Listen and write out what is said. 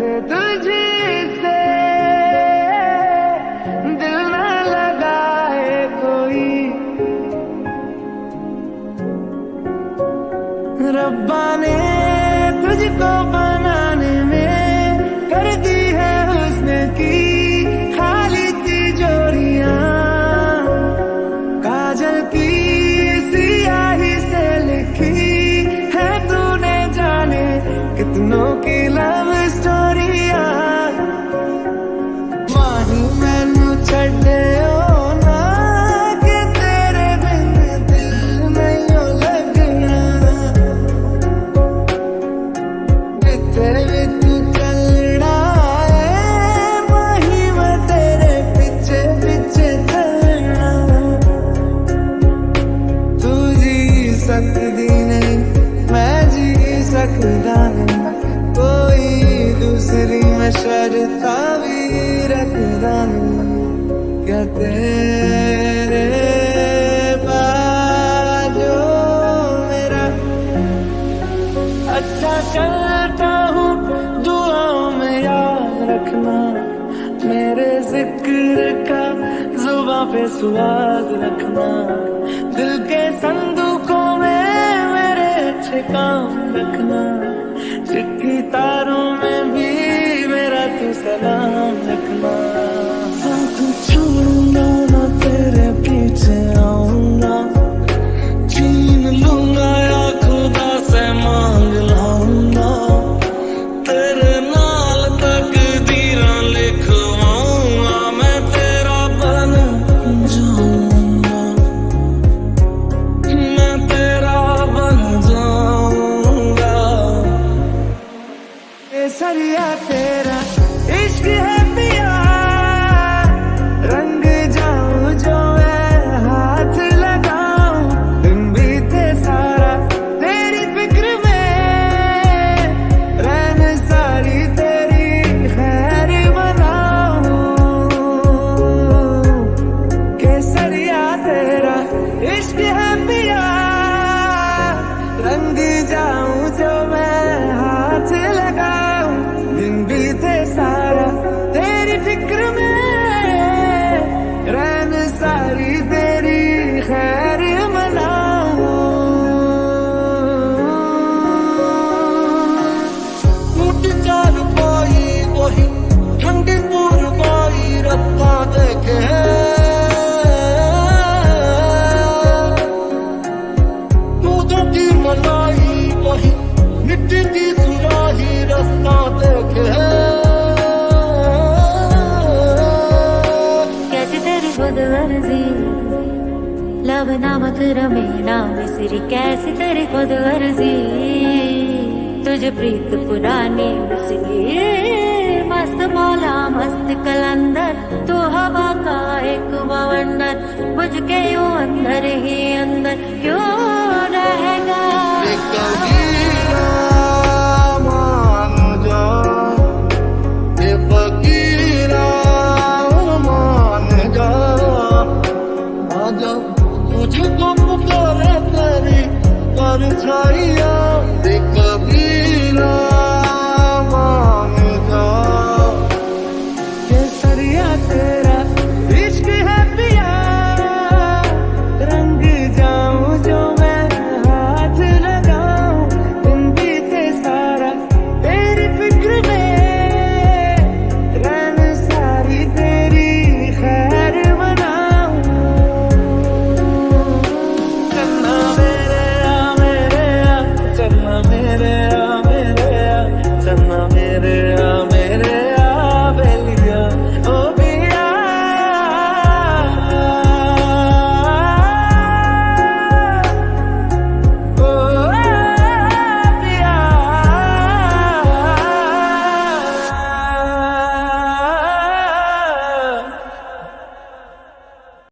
से तुझे से दिल न लगाए कोई। रब्बा ने अच्छा याद रखना। मेरे जुबा पे स्वाद रखना। दिल के संदूकों में मेरे अच्छे रखना। तारों में भी सलाम रखना। साथ छोड़ूँगा ना तेरे पीछे आऊँगा। छीन लूँगा या खुदा से मांग लाऊँगा। तेरे नाल तक दीरा लिखवाऊँगा मैं तेरा बन जाऊँगा। मैं तेरा बन जाऊँगा। केसरिया तेरा खुदगर्जी लब नामक रमेना मिसरी कैसी तेरी खुदगर्जी तुझ प्रीत पुरानी मिसरी मस्त मौला, मस्त कलंदर। तू हवा का एक बवंडर। बुझ यू अंदर ही अंदर।